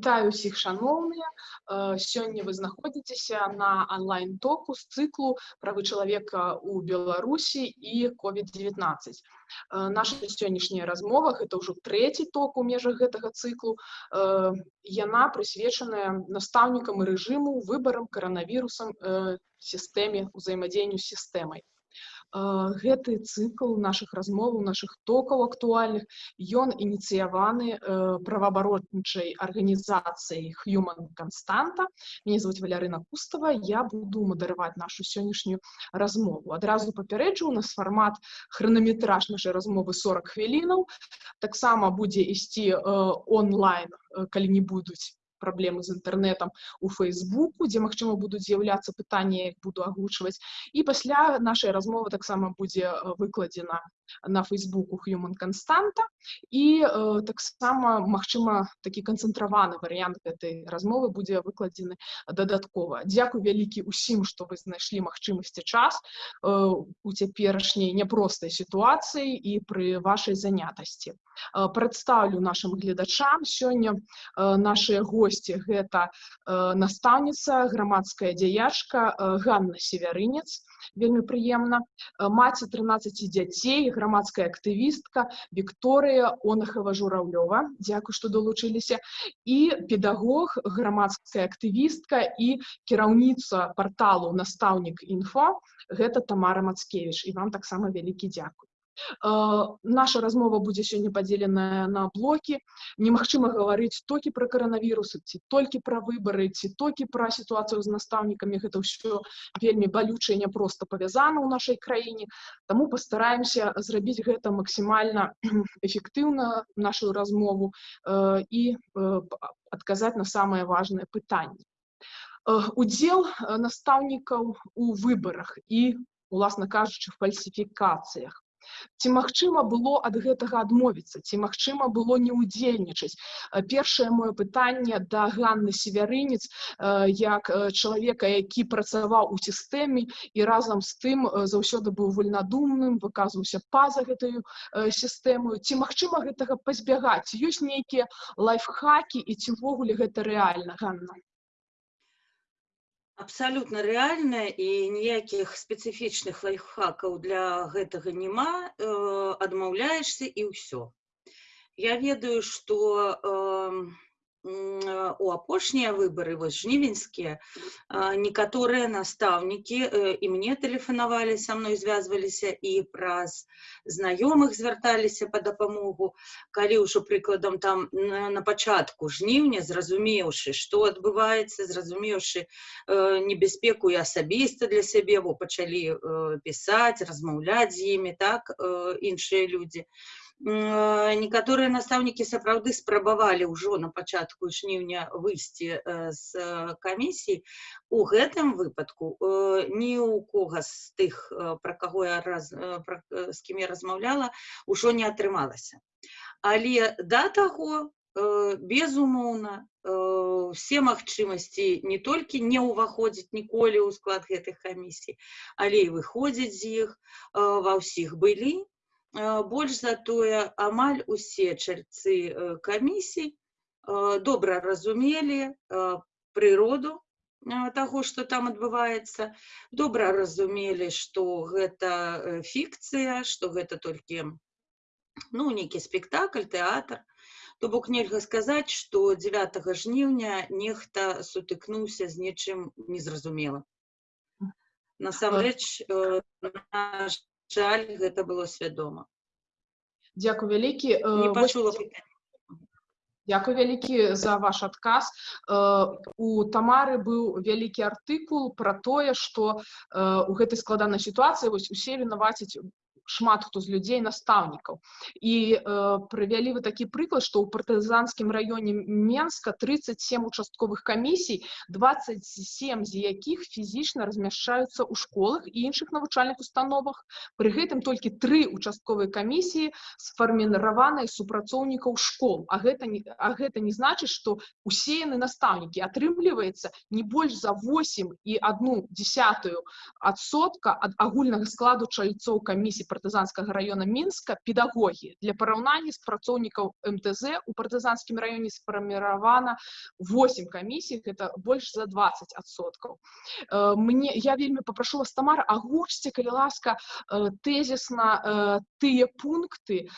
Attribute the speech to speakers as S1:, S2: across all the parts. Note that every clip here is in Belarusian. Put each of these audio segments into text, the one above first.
S1: Вітаю ўсіх шаноўныя. Сёння вы знаходзіцеся на онлайн-току з цыклу правы чалавека ў Беларусі і COVID-19. Наша сённяшняя размова гэта ўжо трэці ток у межах гэтага цыклу. Яна прысвечаная настаўнікам і рэжыму выбарам каранавірусам сістэме ўзаемадзеянню з сістэмай гэты цыкл наших размоваў наших токаў актуальных ён ініцыяваны праваабаротнічай арганізацыяй human константа меня зовут валярына кустава я буду мадараваць нашу сённяшнюю размову. Адразу папярэджу у нас фармат хранаметраж нашай размовы 40 хвілінаў. Таксама будзе ісці онлайн калі не будуць праблемы з інтэрнетам у фейсбуку дзе магчыма будуць з'яўляцца пытанні буду агучваць. І пасля нашай размовы таксама будзе выкладзена на фейсбуку human константа і э, таксама магчыма такі канцэнтраваны варыянт гэтай размовы будзе выкладзены дадаткова. Дзякуй вялікі усім што вы знайшлі магчымасці час э, у цяперашняй няпростай сітуацыі і пры вашай занятасці. Э, прадстаўлю нашим гледачам сёння э, нашыя госці гэта э, настаўніца грамадская дзяячка э, Ганна северынец вельмі прыемна. Маці 13 дзяцей грамадская актывістка Вікторыя онахава жураўлёва Дякую што далучыліся. І педагог грамадская актывістка і кіраўніца порталу настаўнік інфо гэта Тамара Мацкевіч. І вам таксама вялікі дзякуй наша размова будзе сёння падзеленая на блокі немагчыма гаварыць толькі пра каранавірусы ці толькі пра выбары ці толькі пра сітуацыю з настаўнікамі гэта ўсё вельмі балючае няпроста павязана ў нашай краіне таму пастараемся зрабіць гэта максімальна эфектыўна нашу размову і адказаць на самае важное пытанне удзел настаўнікаў у выбарах і уласна кажучы фальсіфікацыях ці магчыма было ад гэтага адмовіцца ці магчыма было не ўдзельнічаць? Першае маё пытанне да ганны северынец як чалавека які працаваў у сістэме і разам з тым заўсёды быў вольнадумным выказваўся па-за гэтую сістэму. Ці магчыма гэтага пазбягаць? Ёсць нейкія лайфхакі і ці ўвогуле гэта рэальна ганна
S2: абсалютна рэальная і ніякіх спецыфічных лайфхакаў для гэтага няма адмаўляешся і ўсё я ведаю што у у апошнія выбары вось жнівеньскія некаторыя настаўнікі і мне тэлефанавалі са мной звязваліся і праз знаёмых звярталіся па дапамогу калі ўжо прыкладам там на пачатку жніўня зразумеўшы што адбываецца зразумеўшы небяспеку і асабіста для сябе бо пачалі пісаць размаўляць з імі так іншыя людзі некаторыя настаўнікі сапраўды спрабавалі ўжо на пачатку жніўня выйсці з камісіі у гэтым выпадку ні ў кога з тых пра каго я раз пра, з кім я размаўляла ўжо не атрымалася але да таго безумоўна все магчымасці не толькі не ўваходзіць ніколі ў склад гэтых камісій але і выходзіць з іх ва ўсіх былі больш затое амаль усе чальцы камісій добра разумелі прыроду таго што там адбываецца добра разумелі што гэта фікцыя што гэта толькі ну нейкі спектакль тэатр. То бок нельга сказаць што 9 жніўня нехта сутыкнуўся з нечым незразумела насамрэч наш жаль гэта было свядома
S1: Дякую вялікі Дякую вялікі за ваш адказ у тамары быў вялікі артыкул пра тое што у гэтай складанай сітуацыі вось усе вінаваціць шмат хто з людзей настаўнікаў і э, прывялі вы такі прыклад што ў партызанскім раёне менска 37 участковых камісій 27 з якіх фізічна размяшчаюцца ў школах і іншых навучальных установах пры гэтым толькі тры участковыя камісіі сфарміраваныя супрацоўнікаў школ. А гэта не а гэта не значыць што усе яны настаўнікі атрымліваецца не больш за 8 і одну десятую адсотка ад агульнага складу чальцоў камісій партызанскіх партызанскага района мінска педагогі для параўнання з працоўнікаў мтз у партызанскім раёне сфарміравана 8 камісій это больш за 20 адсоткаў мне я вельмі попрашу вас тамара агучце калі ласка тэзісна тыя пункты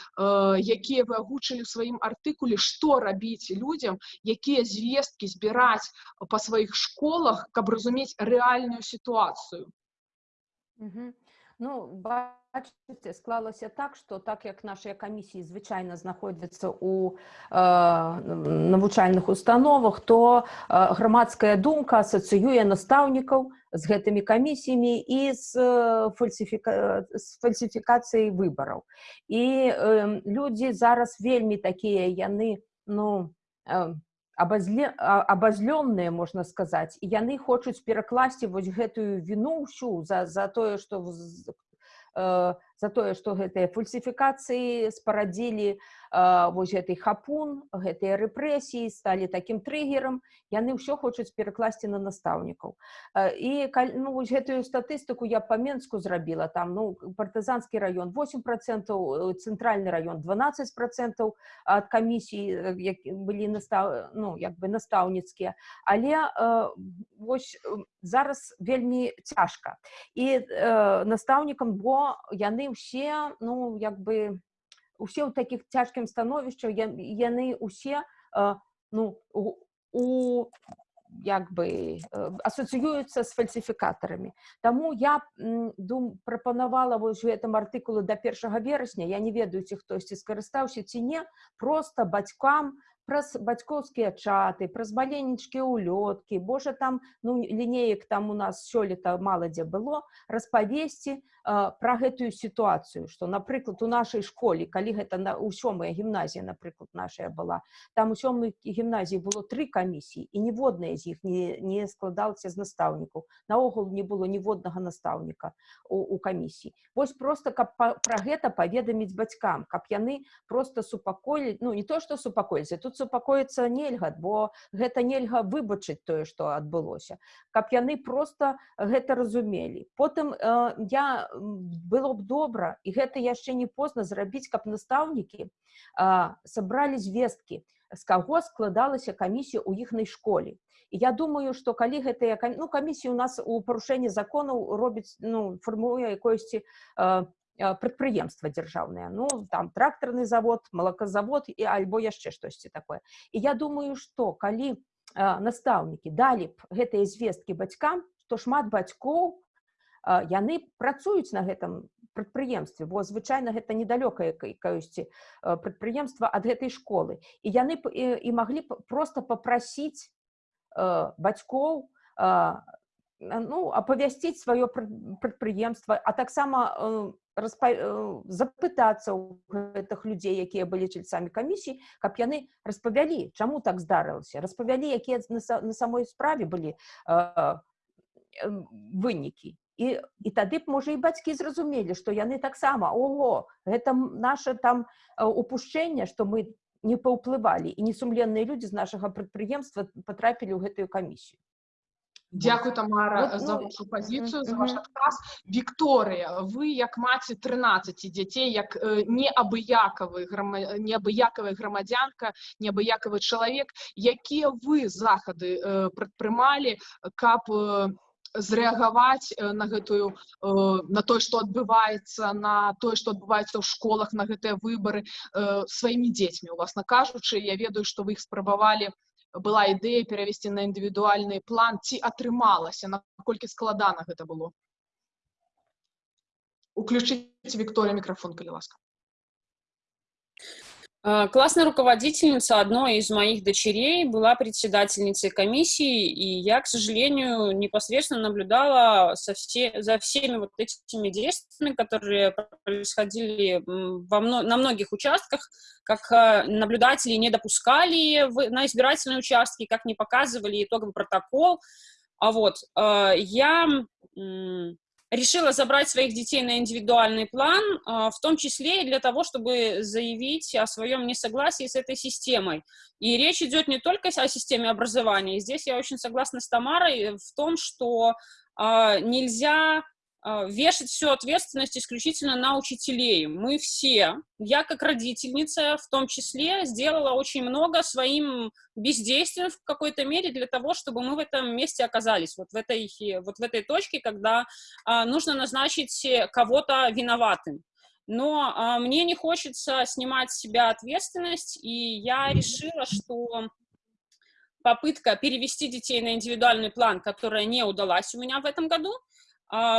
S1: якія вы агучылі сваім артыкуле што рабіць людзям якія звесткі збіраць па сваіх школах каб разумець рэальную сітуацыю
S3: Угу. Ну, бачите, склалося так, що так як наші комісії звичайно знаходяться у е, навчальних установах, то е, громадська думка асоціює наставників з гэтымі камісіямі і з, фальсифіка... з фальсифікацыяй выбараў. І е, людзі зараз вельмі такія яны ну, е, абазлённыя можна сказаць і яны хочуць перакласці вось гэтую віну ўсю за за тое што э, за тое што гэтыя фальсіфікацыі спарадзілі вось гэты хапун гэтыя рэпрэсіі сталі такім трыгерам яны ўсё хочуць перакласці на настаўнікаў. І ну, вось гэтую статыстыку я па менску зрабіла там ну партызанскі раён 8 процентаў цэнтральны раён 12 процентаў ад камісій былі настав ну як бы настаўніцкія. Але вось зараз вельмі цяжка. І настаўнікам бо яны ўсе ну як бы усе ў такіх цяжкім становішчах яны усе ну у як бы асацыююцца з фальсіфікатарамі Таму я дум прапанавала вось гэтым артыкулы да першага верасня я не ведаю ці хтосьці скарыстаўся ці не просто бацькам праз бацькоўскія чаты праз маленечкі ўлёткі Божа там ну лінеек там у нас сёлета мала дзе было распавесці пра гэтую сітуацыю што напрыклад у нашай школе калі гэта на у сёмая гімназія напрыклад нашая была там у сёмай гімназіі было тры камісіі і ніводная з іх не, не складалася з настаўнікаў наогул не было ніводнага настаўніка у, у камісіі. Вось просто каб па, пра гэта паведаміць бацькам каб яны просто супакоілі ну не то што супакоіліся тут супакоіцца нельга бо гэта нельга выбачыць тое што адбылося. Каб яны просто гэта разумелі. Потым э, я было б добра і гэта яшчэ не позна зрабіць каб настаўнікі сабралі звесткі з каго складалася камісія ў іхнай школе. І я думаю что калі гэтыя ну, камісіі у нас у парушэнні законаў робіць ну фармуе якосьці прадпрыемства дзяржаўнае ну там трактарны завод малаказавод і альбо яшчэ штосьці такое. І я думаю что калі настаўнікі далі б гэтыя звесткі бацькам то шмат бацькоў яны працуюць на гэтым прадпрыемстве бо звычайна гэта недалёкае каюсьці прадпрыемства ад гэтай школы. І яны і, маглі б просто попрасіць бацькоў ну апавясціць сваё прадпрыемства а таксама распа... запытацца ў гэтых людзей якія былі чальцамі камісій каб яны распавялі чаму так здарылася распавялі якія на самой справе былі вынікі і, і тады б можа і бацькі зразумелі што яны таксама ого гэта наше там упушчэнне што мы не паўплывалі і несумленныя людзі з нашага прадпрыемства патрапілі ў гэтую камісію
S1: Дякую, Тамара, за ну, вашу позицию, за ваш отказ. Вікторія, ви як маці 13 дітей, як е, неабыякавы грама, неабыякавая грамадзянка, неабыякавы чалавек, якія вы захады е, прадпрымалі, каб е, зрэагаваць на гэтую на тое што адбываецца на тое што адбываецца ў школах на гэтыя выбары сваімі дзецьмі уласна кажучы. Я ведаю што вы іх спрабавалі была ідэя перавесці на індывідуальны план ці атрымалася наколькі складана гэта было. Уключыць Віктория микрофон калі ласка
S4: классная руководительница одной из моих дочерей была председательницей комиссии, и я, к сожалению, непосредственно наблюдала со все, за всеми вот этими действиями, которые происходили во, на многих участках, как э, наблюдатели не допускали в, на избирательные участки, как не показывали итоговый протокол. А вот э, я решила забрать своих детей на индивидуальный план, а, в том числе и для того, чтобы заявить о своем несогласии с этой системой. И речь идет не только о системе образования. Здесь я очень согласна с Тамарой в том, что а, нельзя вешать всю ответственность исключительно на учителей. Мы все, я как родительница в том числе, сделала очень много своим бездействием в какой-то мере для того, чтобы мы в этом месте оказались, вот в этой, вот в этой точке, когда э, нужно назначить кого-то виноватым. Но э, мне не хочется снимать с себя ответственность, и я решила, что попытка перевести детей на индивидуальный план, которая не удалась у меня в этом году, а,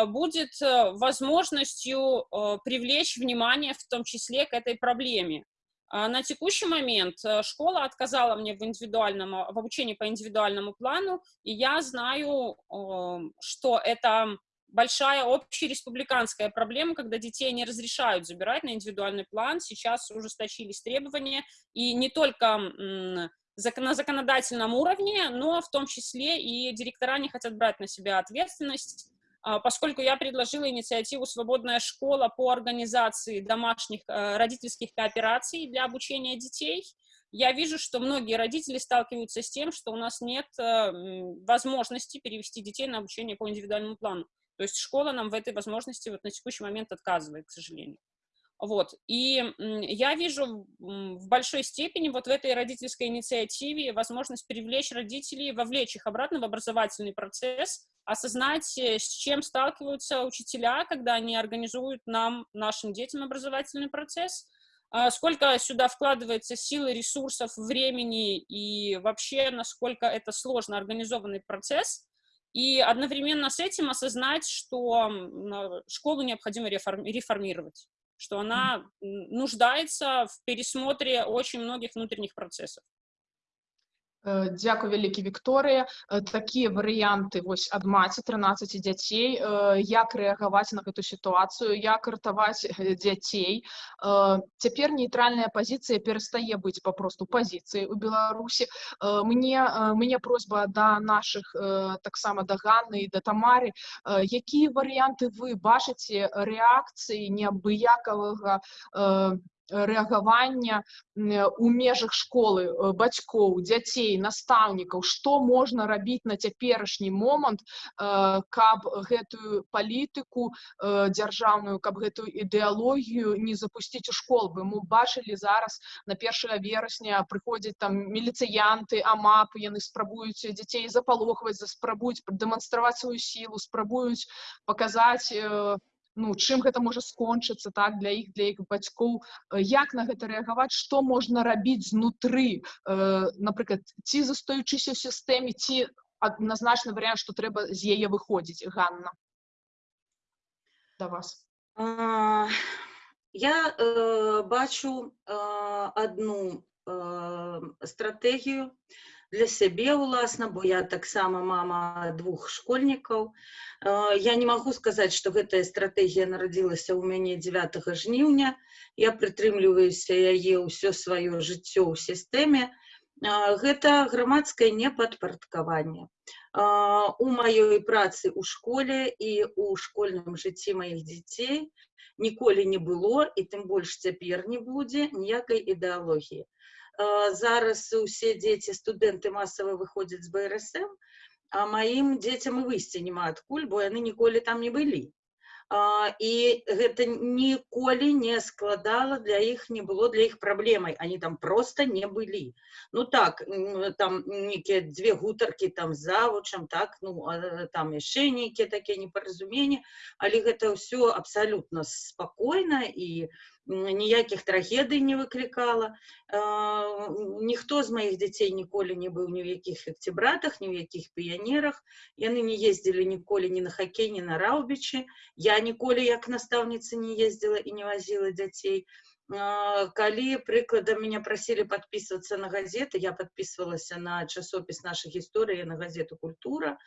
S4: будет э, возможностью э, привлечь внимание, в том числе, к этой проблеме. А, на текущий момент э, школа отказала мне в, индивидуальном, в обучении по индивидуальному плану, и я знаю, что это большая общереспубликанская проблема, когда детей не разрешают забирать на индивидуальный план. Сейчас ужесточились требования, и не только на законодательном уровне, но в том числе и директора не хотят брать на себя ответственность а, поскольку я предложила инициативу «Свободная школа» по организации домашних э, родительских коопераций для обучения детей, я вижу, что многие родители сталкиваются с тем, что у нас нет э, возможности перевести детей на обучение по индивидуальному плану. То есть школа нам в этой возможности вот на текущий момент отказывает, к сожалению. Вот. И я вижу в большой степени вот в этой родительской инициативе возможность привлечь родителей, вовлечь их обратно в образовательный процесс, осознать, э, с чем сталкиваются учителя, когда они организуют нам, нашим детям образовательный процесс, а сколько сюда вкладывается силы, ресурсов, времени и вообще, насколько это сложно организованный процесс, и одновременно с этим осознать, что школу необходимо реформировать что она нуждается в пересмотре очень многих внутренних процессов.
S1: Э, Дякую вялікі Вікторыя э, такія варыянты вось ад маці 13 дзяцей э, як рэагаваць на гэту сітуацыю як ратаваць дзяцей цяпер нейтральная пазіцыя перастае быць папросту пазіцыяй у Беларусі мне мне просьба да наших таксама да Ганны і да тамары. Якія варыянты вы бачыце рэакцыі неабыякавага рэагавання у межах школы бацькоў дзяцей настаўнікаў што можна рабіць на цяперашні момант каб гэтую палітыку дзяржаўную каб гэтую ідэалогію не запусціць у школ бы мы бачылі зараз на 1 верасня прыходзяць там міліцыянты амап яны спрабуюць дзяцей запалохваць спрабуюць дэманстраваць сваю сілу спрабуюць паказаць ну чым гэта можа скончыцца так для іх для іх бацькоў. Як на гэта рэагаваць што можна рабіць знутры э, напрыклад ці застаючыся ў сістэме ці адназначны варыянт што трэба з яе выходзіць Ганна? Да вас.
S2: А, я э, бачу э, одну э, стратэгію для сябе ўласна бо я таксама мама двух школьнікаў я не магу сказаць што гэтая стратэгія нарадзілася ў мяне 9 жніўня я прытрымліваюся яе ўсё сваё жыццё ў сістэме гэта грамадскае непадпарадкаванне у маёй працы ў школе і у школьным жыцці маіх дзяцей ніколі не было і тым больш цяпер не будзе ніякай ідэалогіі зараз усе дзеці студэнты масава выходзяць з брсм а маім дзецям і выйсці няма адкуль бо яны ніколі там не былі і гэта ніколі не складала для іх не было для іх праблемай они там просто не былі ну так там нейкія дзве гутаркі там завучам так ну там яшчэ нейкія такія непаразуменні але гэта ўсё абсалютна спакойна і ніякіх трагедый не выклікала ніхто з маіх дзяцей ніколі не быў ні ў якіх фекцібратах ні ў якіх піянерах яны не ездзілі ніколі ні на хакей ні на раўбічы я ніколі як настаўніца не ездзіла і не вазіла дзяцей калі прыкладам меня прасілі подписываться на газеты. Я подписывалася на часопіс наша гісторыя на газету культура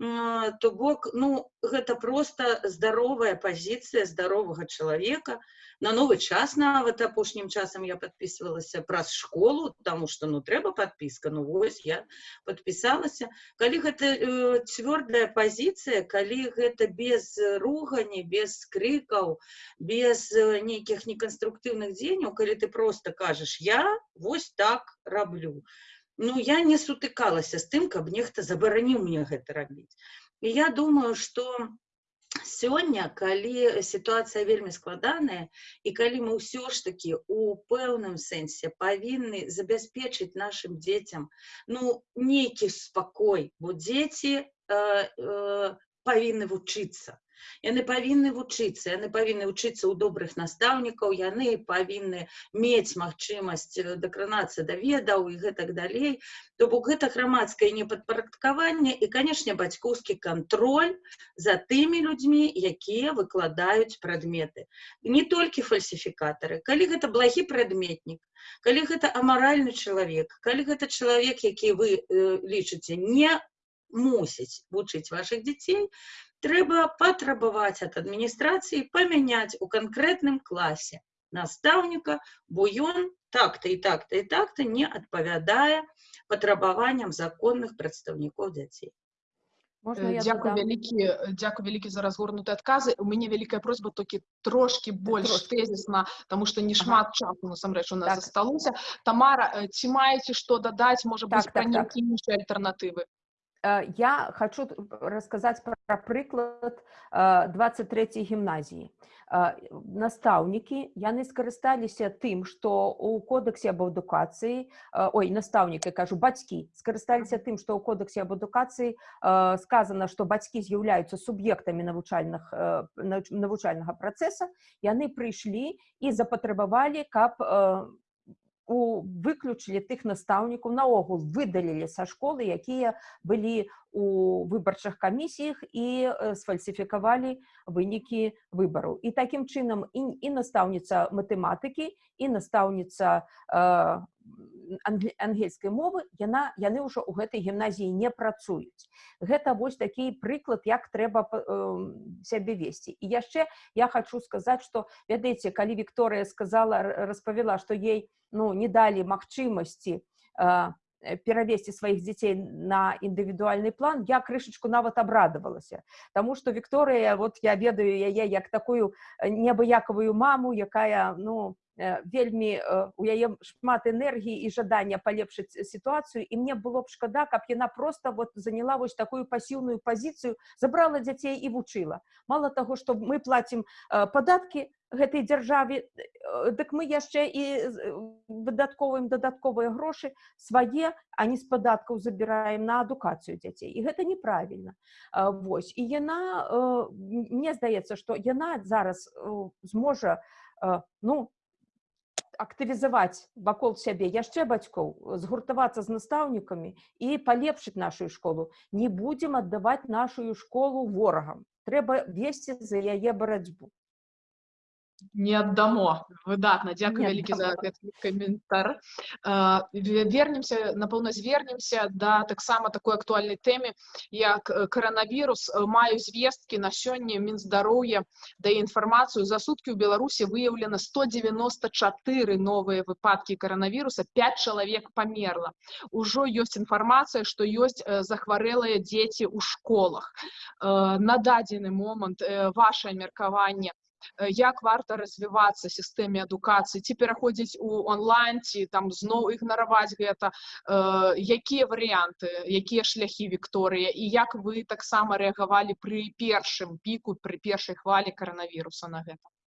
S2: то бок ну гэта просто здаровая пазіцыя здаровага чалавека на новы час нават апошнім часам я подписывалася праз школу тому что ну трэба подпіска ну вось я подпісалася калі гэта э, цвёрдая пазіцыя калі гэта без ругані без крыкаў без э, нейкіх неканструктыўных дзеянняў калі ты просто кажаш я вось так раблю ну я не сутыкалася з тым каб нехта забараніў мне гэта рабіць. І я думаю что сёння калі сітуацыя вельмі складаная і калі мы ўсё ж таки у пэўным сэнсе павінны забяспечыць нашим дзецям ну нейкі спакой бо дзеці э, э, павінны вучыцца яны павінны вучыцца яны павінны вучыцца ў добрых настаўнікаў яны павінны мець магчымасць э, дакранацца да ведаў і гэтак далей. То бок гэта грамадскае непадпарадкаванне і канешне бацькоўскі кантроль за тымі людзьмі якія выкладаюць прадметы. Не толькі фальсіфікатары. Калі гэта благі прадметнік калі гэта амаральны чалавек калі гэта чалавек які вы э, лічыце не мусіць вучыць ваших дзяцей трэба патрабаваць ад адміністрацыі памяняць у канкрэтным класе настаўніка бо ён так-то і так-то і так-то не адпавядае патрабаванням законных прадстаўнікоў дзяцей
S3: Можна я
S1: Дзякуй
S3: додам?
S1: вялікі дзякуй вялікі за разгорнутыя адказы у мяне вялікая просьба толькі трошки больш
S3: трошки.
S1: тэзісна тому что не шмат часу насамрэч у нас
S3: Так.
S1: засталося Тамара ці маеце што дадаць можа быць
S3: Так,
S1: пра
S3: так, так.
S1: іншыя альтэрнатывы
S3: Я хочу рассказать про про прыклад э, 23 гімназіі. Э, Настаўнікі яны скарысталіся тым, што у кодэксе аб адукацыі, э, ой, настаўнік, я кажу, бацькі скарысталіся тым, што ў кодэксе аб адукацыі э, сказана, што бацькі з'яўляюцца суб'ектамі навучальных э, навуч- навучальнага працэса, яны прыйшлі і запатрабавалі, каб э, у выключылі тых настаўнікаў наогул выдалілі са школы якія былі у выбарчых камісіях і э, сфальсіфікавалі вынікі выбараў. І такім чынам і, і настаўніца матэматыкі і настаўніца э, англі- ангельскай мовы яна яны ўжо ў гэтай гімназіі не працуюць. Гэта вось такі прыклад як трэба эм, сябе весці. І яшчэ я хочу сказаць что ведаеце калі Вікторыя сказала распавяла што ей ну не далі магчымасці э, э, перавесці сваіх дзяцей на індывідуальны план я крышачку нават абрадавалася. Таму што Вікторыя вот я ведаю яе як такую э, неабыякавую маму якая ну э, вельмі э, у яе шмат энергіі і жадання палепшыць сітуацыю і мне было б шкада каб яна просто вот заняла вось такую пасіўную пазіцыю забрала дзяцей і вучыла мало таго што мы платім э, падаткі гэтай дзяржаве э, дык мы яшчэ і э, выдаткоўваем дадатковыя грошы свае а не з падаткаў забіраем на адукацыю дзяцей і гэта неправільна вось. І яна э, мне здаецца што яна зараз э, зможа э, ну актывізаваць вакол сябе яшчэ бацькоў згуртавацца з настаўнікамі і палепшыць нашу школу. Не будзем аддаваць нашу школу ворагам трэба весці за яе барацьбу
S1: не аддамо выдатна дзякуй
S3: Не
S1: вялікі за гэты каментар ве- вернемся напэўна звернемся да таксама такой актуальнай тэме як э, каранавірус Э, маю звесткі на сёння мінздароўя дае інфармацыю за суткі ў беларусі выяўлена 194 новыя выпадкі каранавіруса 5 чалавек памерла ужо ёсць інфармацыя што ёсць э, захварэлыя дзеці ў школах. На дадзены момант ваше меркаванне э, як варта развівацца сістэме адукацыі ці пераходзіць у онлайн ці там зноў ігнараваць гэта. Э, якія варыянты якія шляхі Вікторыя і як вы таксама рэагавалі пры першым піку пры першай хвалі каранавіруса на гэта?
S4: Э,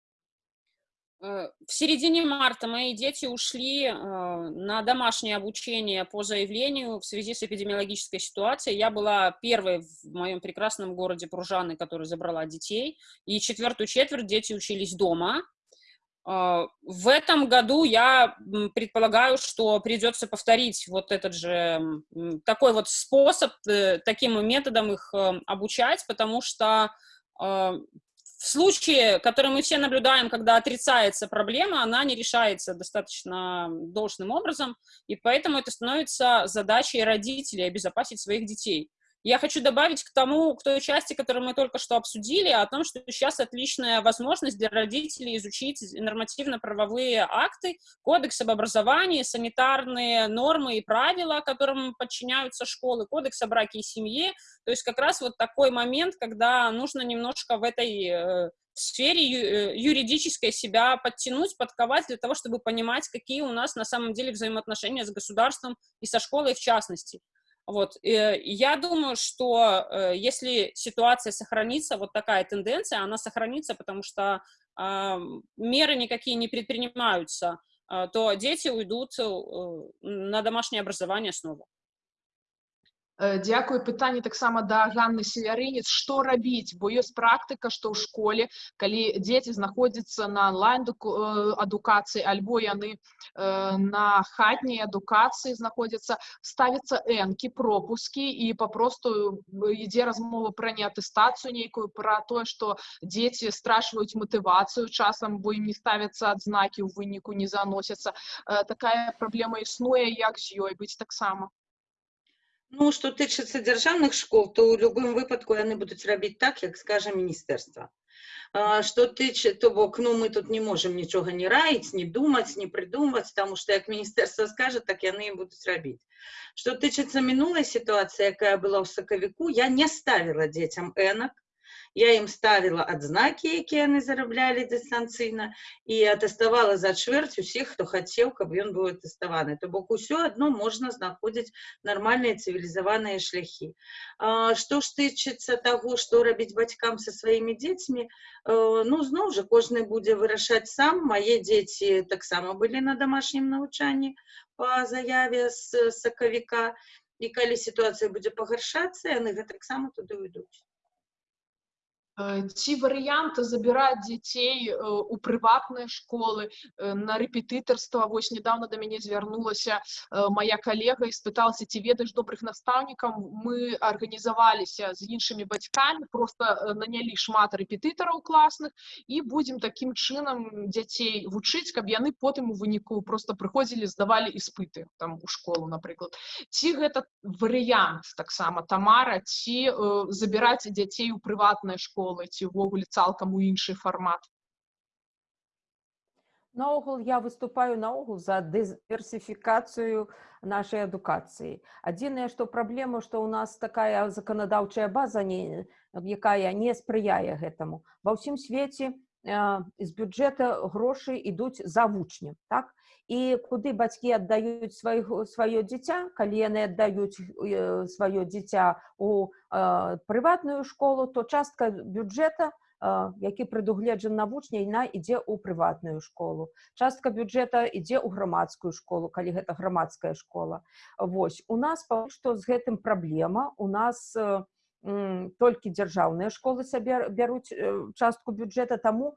S4: В середине марта мои дети ушли э, на домашнее обучение по заявлению в связи с эпидемиологической ситуацией. Я была первой в моем прекрасном городе Пружаны, которая забрала детей, и четвертую четверть дети учились дома. Э, В этом году я предполагаю, что придется повторить вот этот же такой вот способ, э, таким методом их э, обучать, потому что э, в случае, который мы все наблюдаем, когда отрицается проблема, она не решается достаточно должным образом, и поэтому это становится задачей родителей обезопасить своих детей. Я хочу добавить к тому, к той части, которую мы только что обсудили, о том, что сейчас отличная возможность для родителей изучить нормативно-правовые акты, кодекс об образовании, санитарные нормы и правила, которым подчиняются школы, кодекс о браке и семье. То есть как раз вот такой момент, когда нужно немножко в этой э, сфере э, юридической себя подтянуть, подковать для того, чтобы понимать, какие у нас на самом деле взаимоотношения с государством и со школой в частности. Вот. э, Я думаю, что э, если ситуация сохранится, вот такая тенденция, она сохранится, потому что а, меры никакие не предпринимаются, а, то дети уйдут э, на домашнее образование снова.
S1: Э, Дзякую пытанне таксама да Ганны Севярынец што рабіць бо ёсць практыка што ў школе калі дзеці знаходзяцца на онлайн адукацыі альбо яны э, на хатняй адукацыі знаходзяцца ставяцца энкі пропускі і папросту ідзе размова пра неатэстацыю нейкую пра тое што дзеці страчваюць матывацыю часам бо ім не ставяцца адзнакі ў выніку не заносяцца Э, такая праблема існуе як з ёй быць таксама
S2: Ну, што тычыцца дзяржаўных школ, то ў любым выпадку яны будуць рабіць так, як скажа міністэрства. Што тычы, то бок, ну, мы тут не можам нічога не раіць, не думаць, не прыдумваць, таму што як міністэрства скажа, так яны і будуць рабіць. Што тычыцца мінулай сітуацыі, якая была ў сакавіку, я не ставіла дзецям энак, я ім ставіла адзнакі, якія яны зараблялі дыстанцыйна, і атэставала за чвэрць усіх, хто хацеў, каб ён быў атэставаны. То бок усё адно можна знаходзіць нармальныя цывілізаваныя шляхі. А, Што ж тычыцца таго, што рабіць бацькам са сваімі дзецьмі, э, ну зноў жа кожны будзе вырашаць сам. Мае дзеці таксама былі на дамашнім навучанні па заяве з сакавіка. І калі сітуацыя будзе пагаршацца, яны гэтаксама туды ўйдуць.
S1: Э, ці варыянт забіраць дзяцей э, у прыватныя школы э, на рэпетытарства вось недавно да мяне звярнулася моя калега і спыталася ці ведаеш добрых настаўнікаў? Мы арганізаваліся з іншымі бацькамі просто нанялі шмат рэпетытараў класных і будзем такім чынам дзяцей вучыць каб яны потым у выніку просто прыходзілі здавалі іспыты там у школу напрыклад. Ці гэта варыянт таксама тамара ці э, забіраць дзяцей у прыватныя школы школы ці ўвогуле цалкам у іншы фармат
S3: Наогул я выступаю наогул за дыверсіфікацыю нашай адукацыі. Адзінае, што праблема, што ў нас такая заканадаўчая база, не, якая не спрыяе гэтаму. Ва ўсім свеце з бюджэта грошы ідуць за вучнем. Так? І куды бацькі аддаюць сваё дзіця, калі яны аддаюць э, сваё дзіця у прыватную школу, то частка бюджэта, які прадугледжан на вучня яна ідзе ў прыватную школу частка бюджэта ідзе ў грамадскую школу калі гэта грамадская школа Вось у нас што з гэтым праблема у нас толькі дзяржаўныя школы сабе бяруць частку бюджэта таму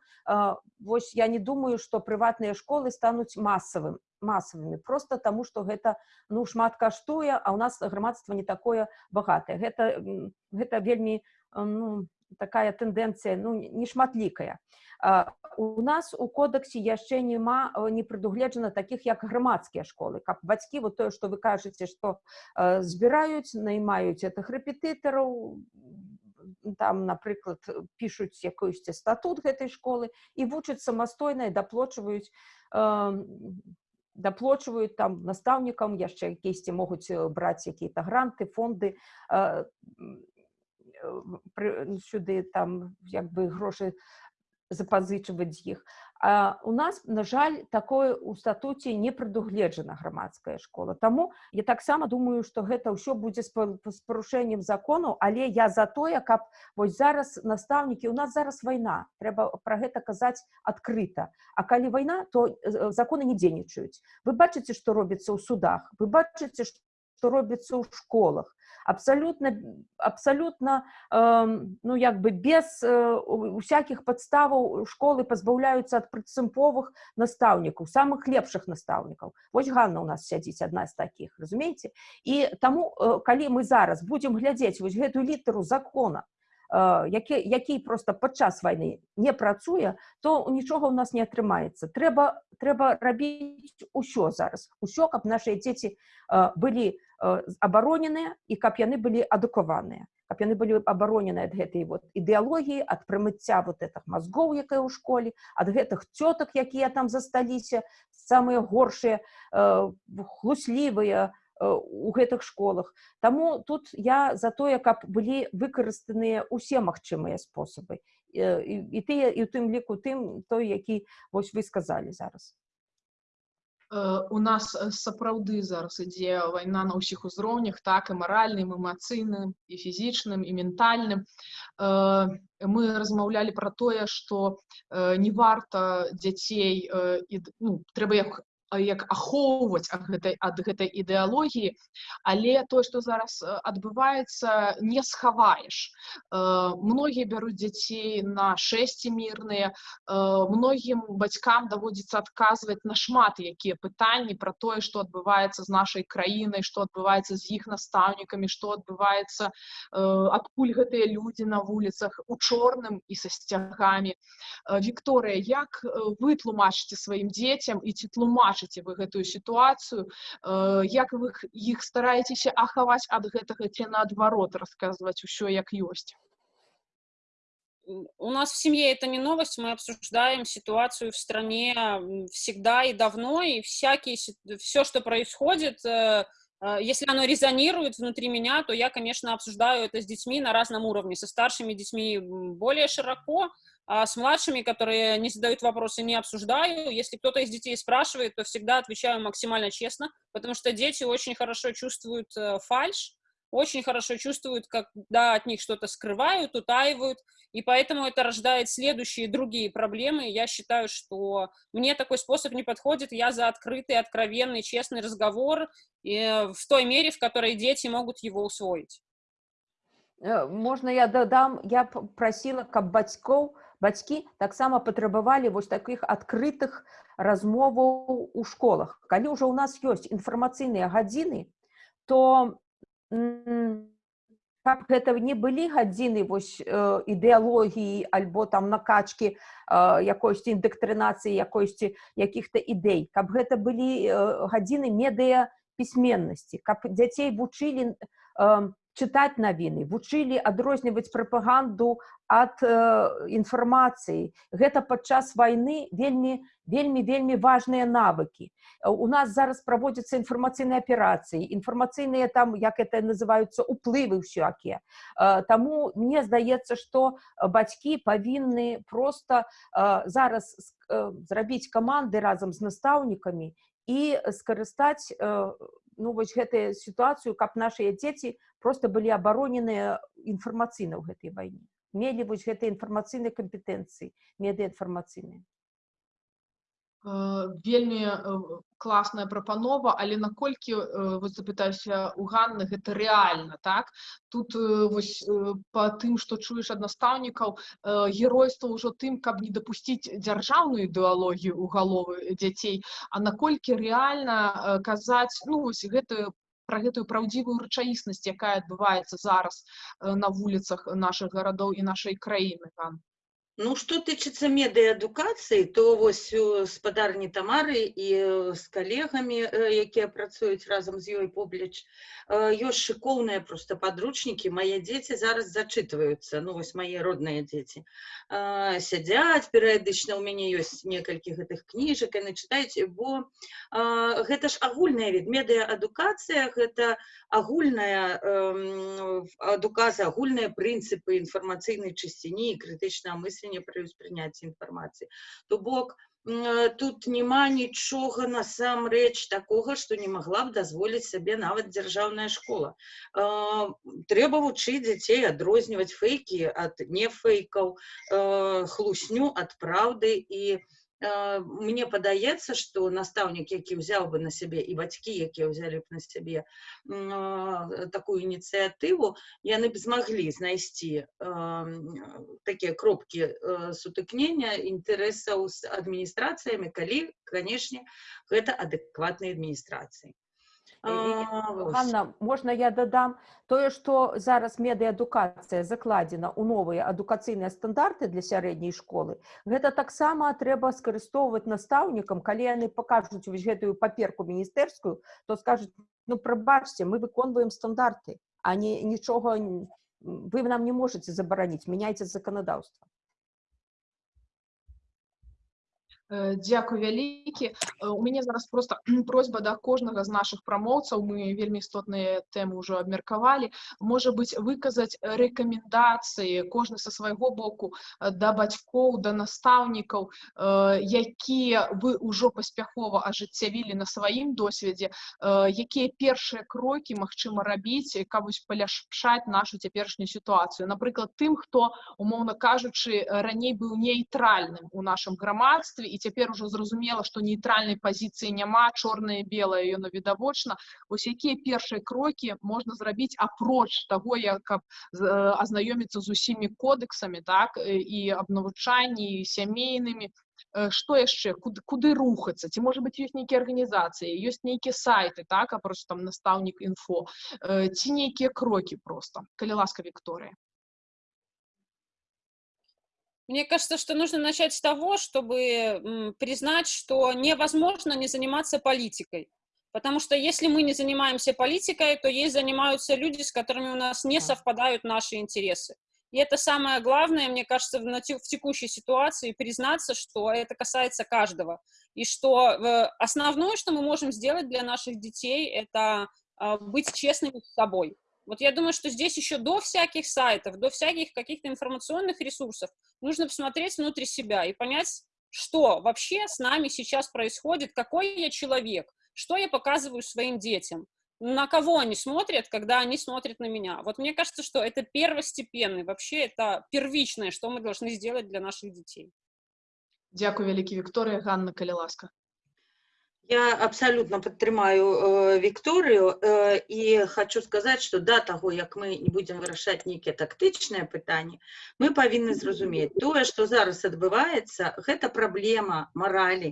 S3: вось я не думаю што прыватныя школы стануць масавым масавымі просто таму што гэта ну шмат каштуе а ў нас грамадства не такое багатае гэта гэта вельмі ну, такая тэндэнцыя ну, нешматлікая. У нас у кодексе яшчэ няма не прадугледжана такіх як грамадскія школы каб бацькі вот тое што вы кажаце што э, збіраюць наймаюць этих рэпетытараў там напрыклад пішуць якуюсьці статут гэтай школы і вучаць самастойна і даплочваюць э, даплочваюць там настаўнікам яшчэ якісьці могуць браць якія-то гранты фонды э, сюды там як бы грошы запазычваць іх. А у нас, на жаль, такое ў статуце не прадугледжана грамадская школа. Таму я таксама думаю, што гэта ўсё будзе з парушэннем закону, але я за тое, каб вось зараз настаўнікі у нас зараз вайна, трэба пра гэта казаць адкрыта. А калі вайна, то законы не дзейнічаюць. Вы бачыце, што робіцца ў судах, вы бачыце, што робіцца ў школах. Абсолютно абсолютно э, ну як бы без э, усякіх падставаў школы пазбаўляюцца ад прынцыповых настаўнікаў самых лепшых настаўнікаў вось Ганна у нас сядзіць адна з таких разумееце і таму э, калі мы зараз будзем глядзець вось гэтую літару закона які, які просто падчас вайны не працуе то нічога ў нас не атрымаецца трэба трэба рабіць усё зараз усё каб нашыя дзеці былі абароненыя і каб яны былі адукаваныя каб яны былі абаронены ад гэтай вот ідэалогіі ад прымыцця вот этих мазгоў якая ў школе ад гэтых цётак якія там засталіся самыя горшыя хлуслівыя у гэтых школах. Таму тут я за тое каб былі выкарыстаныя ўсе магчымыя спосабы і тыя і у тым ліку тым той які вось вы сказалі зараз.
S1: Э, У нас э, сапраўды зараз ідзе вайна на ўсіх узроўнях, так і маральным, эмацыйным, і фізічным, і ментальным. Э, Мы размаўлялі пра тое, што э, не варта дзяцей э, і ну, трэба як як ахоўваць ад гэтай ад гэтай ідэалогіі, але тое, што зараз э, адбываецца, не схаваеш. Э, Многія бяруць дзяцей на шэсці мірныя, э, многім бацькам даводзіцца адказваць на шмат якія пытанні пра тое, што адбываецца з нашай краінай, што адбываецца з іх настаўнікамі, што адбываецца, э, адкуль гэтыя людзі на вуліцах у чорным і са сцягамі. Э, Вікторыя, як э, вы тлумачыце сваім дзецям і ці тлумачыце вы гэтую сітуацыю, Э, як вы іх стараецеся ахаваць ад гэтага ці наадварот расказваць усё як ёсць?
S4: У нас в семье это не новость, мы обсуждаем ситуацию в стране всегда и давно, и всякие, все, что происходит, э, э, если оно резонирует внутри меня, то я, конечно, обсуждаю это с детьми на разном уровне. Со старшими детьми более широко, а с младшими, которые не задают вопросы, не обсуждаю. Если кто-то из детей спрашивает, то всегда отвечаю максимально честно, потому что дети очень хорошо чувствуют э, фальшь, очень хорошо чувствуют, когда от них что-то скрывают, утаивают, и поэтому это рождает следующие другие проблемы. Я считаю, что мне такой способ не подходит. Я за открытый, откровенный, честный разговор и в той мере, в которой дети могут его усвоить.
S3: Э, Можна я дадам, я п- прасіла, каб бацькоў бацькі таксама патрабавалі вось такіх адкрытых размоваў у школах. Калі ўжо ў нас ёсць інфармацыйныя гадзіны, то м, каб гэта не былі гадзіны вось э, ідэалогіі альбо там накачкі э, якойсьці індактрынацыі якойсьці якіх-то ідэй, каб гэта былі э, гадзіны медыа пісьменнасці, каб дзяцей вучылі э, чытаць навіны, вучылі адрозніваць прапаганду ад э, інфармацыі. Гэта падчас вайны вельмі вельмі вельмі важныя навыкі. Э, У нас зараз праводзяцца інфармацыйныя аперацыі, інфармацыйныя там як это называюцца уплывы ўсякія. Э, Таму мне здаецца, што бацькі павінны проста э, зараз с- э, зрабіць каманды разам з настаўнікамі і скарыстаць э, ну, вось гэтую сітуацыю, каб нашыя дзеці просто былі абароненыя інфармацыйна ў гэтай вайне. Мелі вось гэтыя інфармацыйныя кампетэнцыі, медыаінфармацыйныя.
S1: Э, Вельмі э, класная прапанова, але наколькі э, вось запытаюся у Ганны гэта рэальна, так? Тут вось па тым, што чуеш ад настаўнікаў, геройства ўжо тым, каб не дапусціць дзяржаўную ідэалогію ў галовы дзяцей, а наколькі рэальна казаць ну, вось гэтую пра гэтую праўдзівую рэчаіснасць, якая адбываецца зараз на вуліцах нашых гарадоў і нашай краіны, Ган.
S2: Ну, што тычыцца медыаадукацыі, то вось спадарні Тамары і э, з калегамі, э, якія працуюць разам з ёй побліч, э, ёсць шыкоўныя проста падручнікі. Мае дзеці зараз зачытваюцца, ну вось мае родныя дзеці. Э, Сядзяць перыядычна, у мяне ёсць некалькі гэтых кніжак, яны чытаюць, бо э, гэта ж агульная від. Медыаадукацыя гэта агульная эм, адукацыя, агульныя прынцыпы інфармацыйнай чысціні і крытычнага мыслення пры ўспрыняцці інфармацыі. То бок э, тут няма нічога насамрэч такога, што не магла б дазволіць сабе нават дзяржаўная школа. Трэба вучыць дзяцей адрозніваць фэйкі ад нефэйкаў, э, хлусню ад праўды і э, мне падаецца, што настаўнік, які ўзяў бы на сябе і бацькі, якія ўзялі б на сябе такую ініцыятыву, яны б змаглі знайсці такія кропкі э, сутыкнення інтарэсаў з адміністрацыямі, калі, канешне, гэта адэкватныя адміністрацыі.
S3: І- і-
S2: А, вось.
S3: Ганна, можна я дадам тое, што зараз медыаадукацыя закладзена ў новыя адукацыйныя стандарты для сярэдняй школы. Гэта таксама трэба скарыстоўваць настаўнікам, калі яны пакажуць вось гэтую паперку міністэрскую, то скажуць ну прабачце, мы выконваем стандарты, а не нічога вы нам не можете забараніць, мяняйце заканадаўства.
S1: Э, Дзякуй вялікі. Э, У мяне зараз проста просьба да кожнага з нашых прамоўцаў. Мы вельмі істотныя тэмы ўжо абмеркавалі. Можа быць, выказаць рэкамендацыі кожны са свайго боку э, да бацькоў, да настаўнікаў, э, якія вы ўжо паспяхова ажыццявілі на сваім досведзе, э, якія першыя крокі магчыма рабіць, каб вось паляшчаць нашу цяперашнюю сітуацыю. Напрыклад, тым, хто, умоўна кажучы, раней быў нейтральным у нашым грамадстве і цяпер ужо зразумела, што нейтральнай пазіцыі няма, чорнае і белае яно відавочна. Вось якія першыя крокі можна зрабіць апроч таго, як каб э, азнаёміцца з усімі кодексамі, так, э, і аб навучанні, сямейнымі. Э, Што яшчэ? Куды, куды рухацца? Ці можа быць ёсць нейкія арганізацыі, ёсць нейкія сайты, так, апроч там настаўнік інфо, Э, ці нейкія крокі проста. Калі ласка, Вікторыя.
S4: Мне кажется, что нужно начать с того, чтобы признать, что невозможно не заниматься политикой. Потому что если мы не занимаемся политикой, то ей занимаются люди, с которыми у нас не совпадают наши интересы. И это самое главное, мне кажется, в текущей ситуации признаться, что это касается каждого. И что э, основное, что мы можем сделать для наших детей, это а, быть честными с собой. Вот я думаю, что здесь еще до всяких сайтов, до всяких каких-то информационных ресурсов нужно посмотреть внутрь себя и понять, что вообще с нами сейчас происходит, какой я человек, что я показываю своим детям, на кого они смотрят, когда они смотрят на меня. Вот мне кажется, что это первостепенный, вообще это первичное, что мы должны сделать для наших детей.
S1: Дзякуй вялікі Вікторыя, Ганна, калі ласка.
S2: Я абсолютно падтрымаю э, Вікторыю э, і хочу сказаць, што да таго, як мы не будзем вырашаць нейкія тактычныя пытанні, мы павінны зразумець тое, што зараз адбываецца, гэта праблема маралі,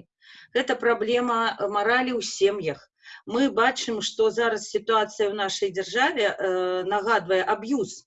S2: гэта праблема э, маралі ў сем'ях. Мы бачым, што зараз сітуацыя ў нашай дзяржаве э, нагадвае аб'юз,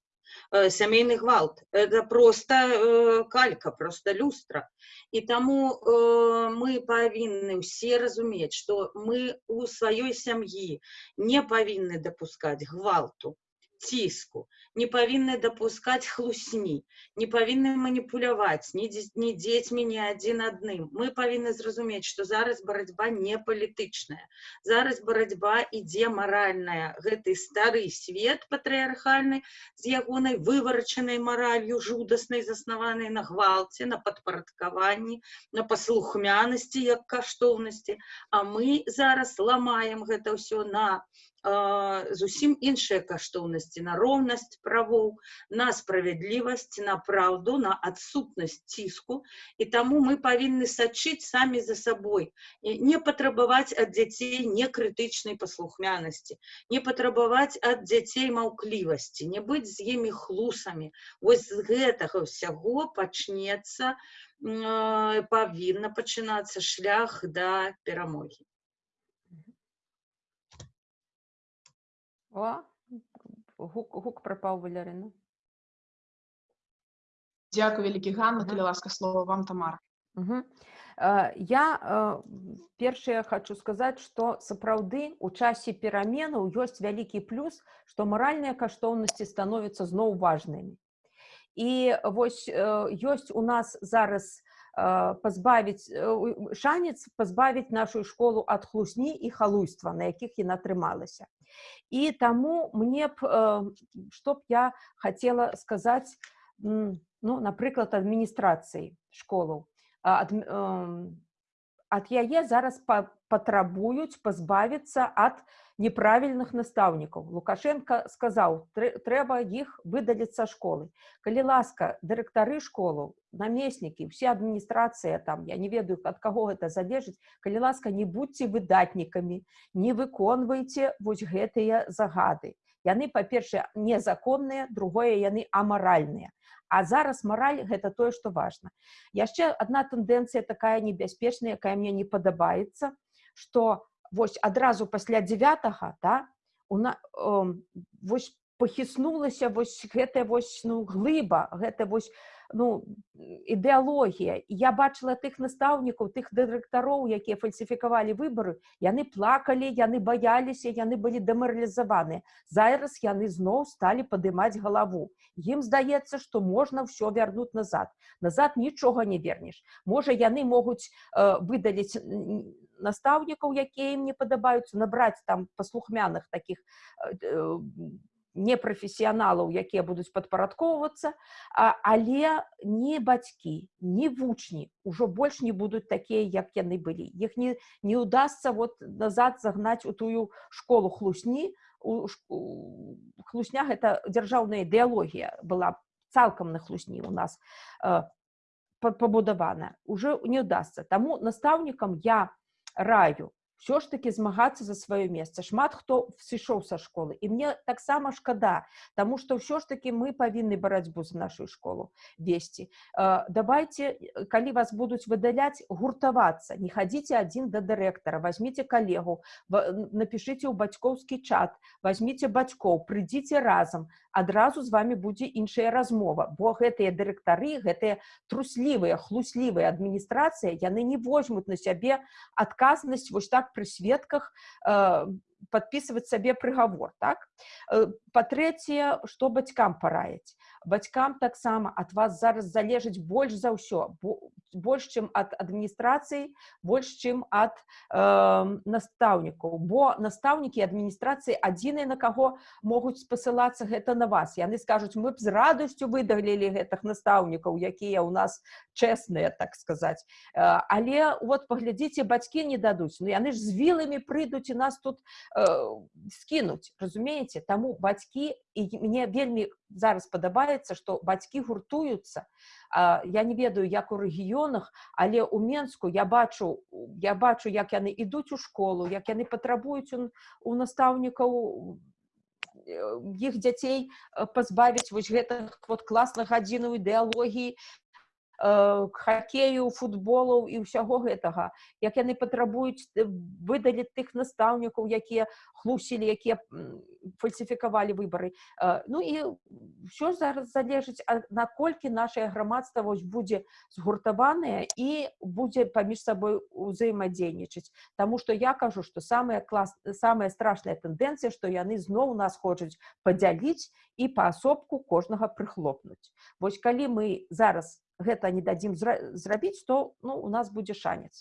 S2: э, сямейны гвалт. Это просто э, калька, просто люстра. І таму э, мы павінны ўсе разумець, што мы у сваёй сям'і не павінны дапускаць гвалту, ціску, не павінны дапускаць хлусні, не павінны маніпуляваць ні, ні дзецьмі, ні адзін адным. Мы павінны зразумець, што зараз барацьба не палітычная. Зараз барацьба ідзе маральная. Гэты стары свет патрыархальны з ягонай выварачанай маралью жудаснай, заснаванай на гвалце, на падпарадкаванні, на паслухмянасці як каштоўнасці. А мы зараз ламаем гэта ўсё на зусім іншыя каштоўнасці, на роўнасць правоў, на справядлівасць, на праўду, на адсутнасць ціску. І таму мы павінны сачыць самі за сабой, і не патрабаваць ад дзяцей некрытычнай паслухмянасці, не патрабаваць ад дзяцей маўклівасці, не быць з імі хлусамі. Вось з гэтага ўсяго пачнецца, павінна пачынацца шлях да перамогі.
S3: О, гук, гук пропал, Валерина.
S1: Дзякуй вялікі Ганна, калі ласка, слова вам, Тамара.
S3: Мгм. Э, Я э, першае хочу сказаць, што сапраўды у часе пераменаў ёсць вялікі плюс, што маральныя каштоўнасці становяцца зноў важнымі. І вось э, ёсць у нас зараз пазбавіць шанец пазбавіць нашу школу ад хлусні і халуйства, на якіх яна трымалася. І таму мне б э, што б я хацела сказаць, ну, напрыклад, адміністрацыі школаў. Ад, ад яе зараз па, патрабуюць пазбавіцца ад неправільных настаўнікаў. Лукашенко сказаў, «Трэ- трэба іх выдаліць са школы. Калі ласка, дырэктары школаў, намеснікі, усе адміністрацыя там, я не ведаю, ад каго гэта залежыць, калі ласка, не будьце выдатнікамі, не выконвайце вось гэтыя загады. Яны, па-першае, незаконныя, другое, яны амаральныя. А зараз мараль гэта тое, што важна. Яшчэ адна тэндэнцыя такая небяспечная, якая мне не падабаецца, што вось адразу пасля 9 да, у на, э, вось пахіснулася вось гэтая вось ну глыба гэта вось ну ідэалогія я бачыла тых настаўнікаў тых дырэктароў якія фальсіфікавалі выбары яны плакалі яны баяліся яны былі дэмаралізаваны зараз яны зноў сталі падымаць галаву ім здаецца што можна ўсё вярнуць назад. Назад нічога не вернеш. Можа яны могуць э, выдаліць настаўнікаў якія ім не падабаюцца набраць там паслухмяных таких э, непрафесіяналаў якія будуць падпарадкоўвацца але не бацькі не вучні ўжо больш не будуць такія як яны былі. Іх не не удастся вот назад загнаць у тую школу хлусні. У хлусня гэта дзяржаўная ідэалогія была цалкам на хлусні у нас пабудавана. Уже не удастся таму настаўнікам я раю все ж таки змагацца за сваё месца шмат хто сышоў са школы. І мне таксама шкада тому что ўсё ж таки мы павінны барацьбу за нашу школу. Весці давайте калі вас будуць выдаляць гуртавацца не хадзіце адзін да дырэктара возьмите калегу напишите ў бацькоўскі чат. Возьмите бацькоў прыйдзіце разам адразу з вами будзе іншая размова. Бо гэтыя дырэктары гэтыя труслівыя хлуслівыя адміністрацыя яны не возьмуць на сябе адказнасць вось так пры сведках э, подписывать сабе прыгавор так? Э, па-трэцяе што бацькам параіць бацькам таксама ад вас зараз залежыць больш за ўсё больш чым ад адміністрацыі больш чым ад э, настаўнікаў бо настаўнікі адміністрацыі адзіныя на каго могуць спасылацца гэта на вас. Яны скажуць мы б з радасцю выдаглілі гэтых настаўнікаў якія ў нас чэсныя так сказаць э, але вот паглядзіце бацькі не дадуць Ну яны ж з віламі прыйдуць і нас тут э, скінуць разумееце таму бацькі і мне вельмі зараз падабаецца што бацькі гуртуюцца я не ведаю як у рэгіёнах але ў менску я бачу я бачу як яны ідуць у школу як яны патрабуюць у настаўнікаў іх дзяцей пазбавіць вось гэтых вот класных гадзінаў ідэалогіі. э, хакею футболаў і ўсяго гэтага як яны патрабуюць выдаліць тых настаўнікаў якія хлусілі якія фальсіфікавалі выбары э, ну і ўсё зараз залежыць наколькі наше грамадства будзе згуртаванае і будзе паміж сабой узаемадзейнічаць Таму што я кажу што самая клас самая страшная тэндэнцыя што яны зноў нас хочуць падзяліць і паасобку кожнага прыхлопнуць Вось калі мы зараз гэта не дадзім зрабіць то ну у нас будзе шанец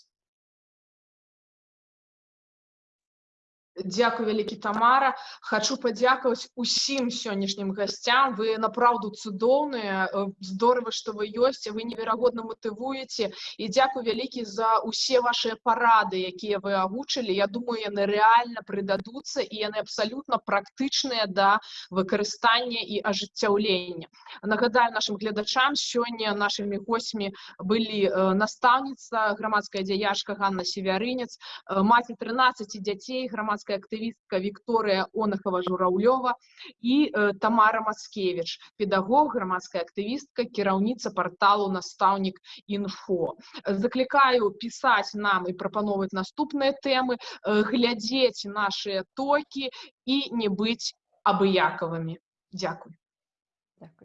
S1: Дякую вялікі тамара. Хочу падзякаваць усім сённяшнім гасцям вы направду цудоўныя здорово что вы ёсць вы неверагодна матывуеце і дзякую вялікі за усе ваши парады якія вы агучылі Я думаю яны реально прыдадуцца і яны абсалютна практычныя да выкарыстання і ажыццяўлення нагадаю нашим гледачам сёння нашими госьмі былі настаўніца грамадская дзяяшка Ганна севярынец маці 13 дзяцей грамадская грамадская актывістка Вікторыя Онахова Жураўлёва і э, Тамара Маскевіч, педагог, грамадская актывістка, кіраўніца парталу настаўнік інфо. Заклікаю пісаць нам і прапановваць наступныя тэмы, э, глядзець нашыя токі і не быць абыякавымі. Дзякуй.